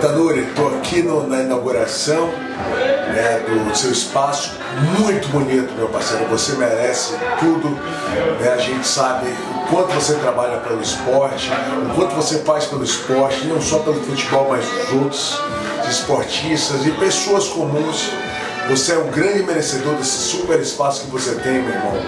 Tanuri, estou aqui no, na inauguração né, do seu espaço, muito bonito, meu parceiro. Você merece tudo. Né? A gente sabe o quanto você trabalha pelo esporte, o quanto você faz pelo esporte, não só pelo futebol, mas os outros esportistas e pessoas comuns. Você é um grande merecedor desse super espaço que você tem, meu irmão.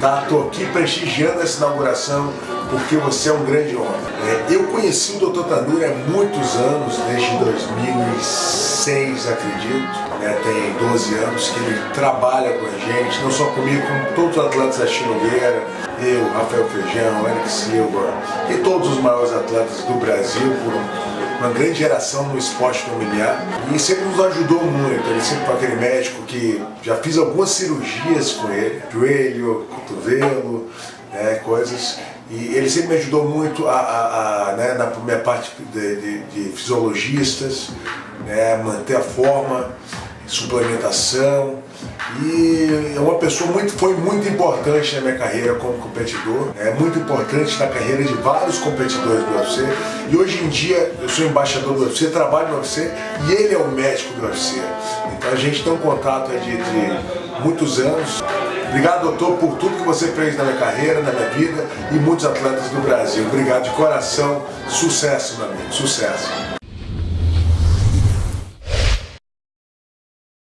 Tá? Tô aqui prestigiando essa inauguração porque você é um grande homem. É, eu conheci o Dr. Tanuri há muitos anos, desde 2006, acredito. É, tem 12 anos que ele trabalha com a gente, não só comigo, como todos os atletas da Chinogueira, eu, Rafael Feijão, Eric Silva e todos os maiores atletas do Brasil por uma grande geração no esporte familiar e sempre nos ajudou muito. Ele sempre foi aquele médico que já fiz algumas cirurgias com ele, joelho, cotovelo, né, coisas. E ele sempre me ajudou muito a, a, a né, na minha parte de, de, de fisiologistas, né, manter a forma, suplementação. E é uma pessoa muito, foi muito importante na minha carreira como competidor, é muito importante na carreira de vários competidores do UFC. E hoje em dia eu sou embaixador do UFC, trabalho no UFC e ele é o médico do UFC. Então a gente tem um contato de, de muitos anos. Obrigado, doutor, por tudo que você fez na minha carreira, na minha vida e muitos atletas do Brasil. Obrigado de coração. Sucesso, meu amigo. Sucesso.